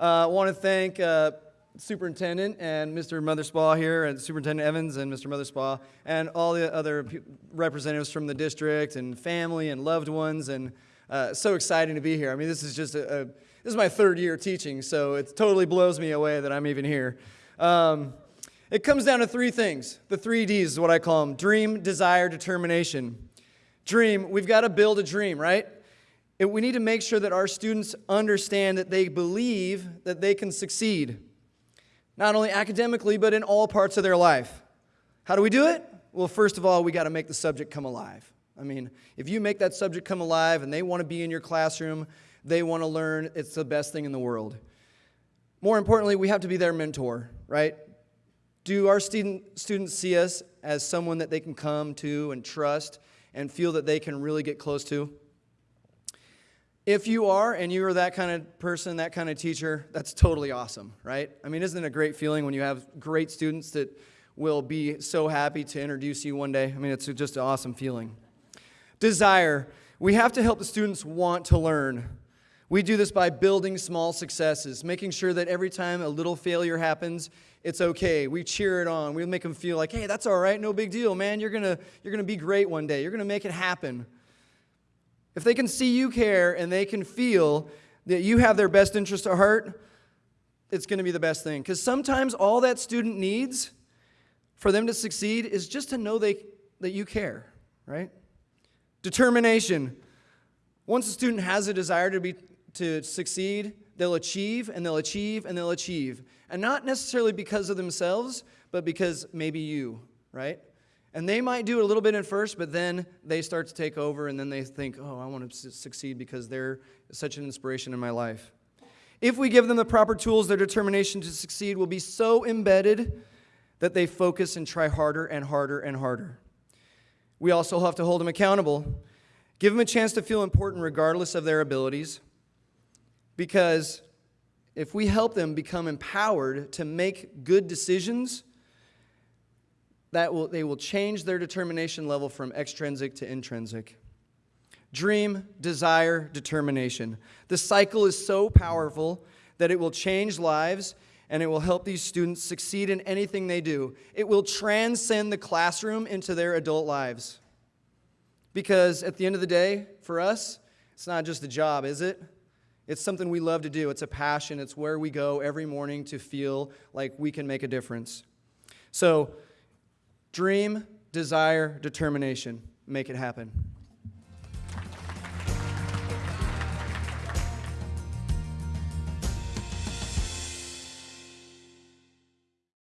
I want to thank uh, Superintendent and Mr. Motherspaw here, and Superintendent Evans and Mr. Motherspaw, and all the other representatives from the district and family and loved ones, and uh, so exciting to be here. I mean, this is just a, a this is my third year teaching, so it totally blows me away that I'm even here. Um, it comes down to three things. The three D's is what I call them dream, desire, determination. Dream, we've got to build a dream, right? We need to make sure that our students understand that they believe that they can succeed, not only academically, but in all parts of their life. How do we do it? Well, first of all, we got to make the subject come alive. I mean, if you make that subject come alive and they want to be in your classroom, they want to learn, it's the best thing in the world. More importantly, we have to be their mentor, right? Do our student, students see us as someone that they can come to and trust and feel that they can really get close to? If you are, and you are that kind of person, that kind of teacher, that's totally awesome, right? I mean, isn't it a great feeling when you have great students that will be so happy to introduce you one day? I mean, it's just an awesome feeling. Desire. We have to help the students want to learn. We do this by building small successes, making sure that every time a little failure happens, it's okay. We cheer it on. We make them feel like, hey, that's all right, no big deal, man. You're gonna, you're gonna be great one day. You're gonna make it happen. If they can see you care and they can feel that you have their best interest at heart, it's gonna be the best thing. Because sometimes all that student needs for them to succeed is just to know they, that you care, right? Determination. Once a student has a desire to be to succeed, they'll achieve and they'll achieve and they'll achieve. And not necessarily because of themselves, but because maybe you, right? And they might do it a little bit at first, but then they start to take over and then they think, oh, I want to succeed because they're such an inspiration in my life. If we give them the proper tools, their determination to succeed will be so embedded that they focus and try harder and harder and harder. We also have to hold them accountable. Give them a chance to feel important regardless of their abilities. Because if we help them become empowered to make good decisions, that will, they will change their determination level from extrinsic to intrinsic. Dream, desire, determination. The cycle is so powerful that it will change lives and it will help these students succeed in anything they do. It will transcend the classroom into their adult lives. Because at the end of the day, for us, it's not just a job, is it? It's something we love to do. It's a passion. It's where we go every morning to feel like we can make a difference. So, dream, desire, determination. Make it happen.